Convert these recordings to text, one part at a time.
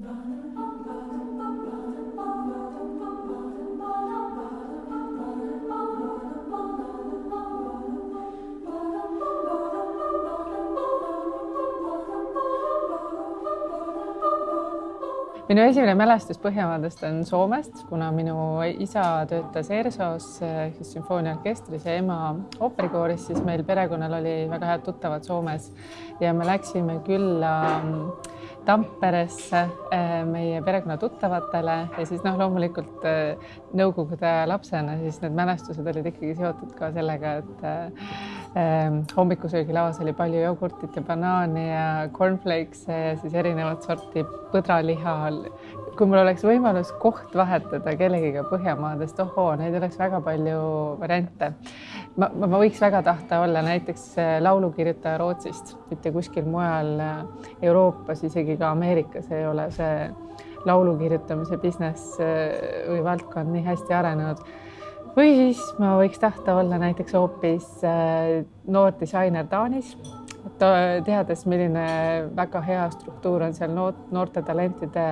Run, run. Minu esimene mälestus Põhjamaadest on Soomest, kuna minu isa töötas ERSO-s siis sümfooniaorkestris ja ema ooperikooris, siis meil perekonnal oli väga head tuttavad Soomes. Ja me läksime külla mm, Tamperesse eh, meie perekonna tuttavatele ja siis noh, loomulikult eh, nõukogude lapsena siis need mälestused olid ikkagi seotud ka sellega, et eh, hommikusöögilauas oli palju jogurtit ja banaani ja cornflakes'e ja siis erinevat sorti põdraliha. kui mul oleks võimalus koht vahetada kellegiga Põhjamaadest, ohoo, neid oleks väga palju variante. ma, ma võiks väga tahta olla näiteks laulukirjutaja Rootsist, mitte kuskil mujal Euroopas, isegi ka Ameerikas ei ole see laulu kirjutamise business või valdkond nii hästi arenenud. Või siis ma võiks tahta olla näiteks hoopis noor disainer Taanis et teades, milline väga hea struktuur on seal noorte talentide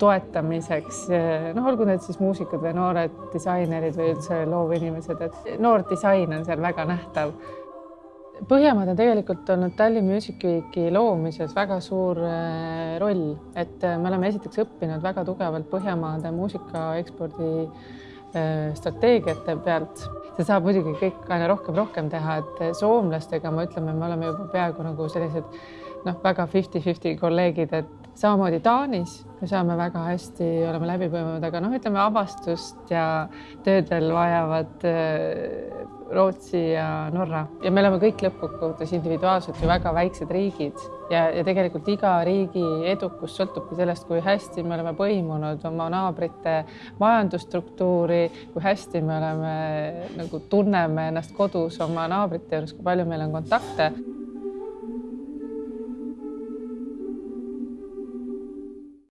toetamiseks, noh, olgu need siis muusikud või noored disainerid või üldse loovinimesed, et noor disain on seal väga nähtav. Põhjamaad on tegelikult olnud Tallinn Music Weeki loomises väga suur roll, et me oleme esiteks õppinud väga tugevalt Põhjamaade muusika ekspordi strateegiate pealt. Seda saab muidugi kõik aina rohkem, rohkem teha, et soomlastega me ütleme, me oleme juba peaaegu nagu sellised noh, väga fifty-fifty kolleegid, et samamoodi Taanis me saame väga hästi, oleme läbi põimunud, aga noh, ütleme avastust ja tööd veel vajavad äh, Rootsi ja Norra. Ja me oleme kõik lõppkokkuvõttes individuaalselt ju väga väiksed riigid. Ja, ja tegelikult iga riigi edukus sõltubki sellest, kui hästi me oleme põimunud oma naabrite majandusstruktuuri, kui hästi me oleme nagu tunneme ennast kodus oma naabrite juures, kui palju meil on kontakte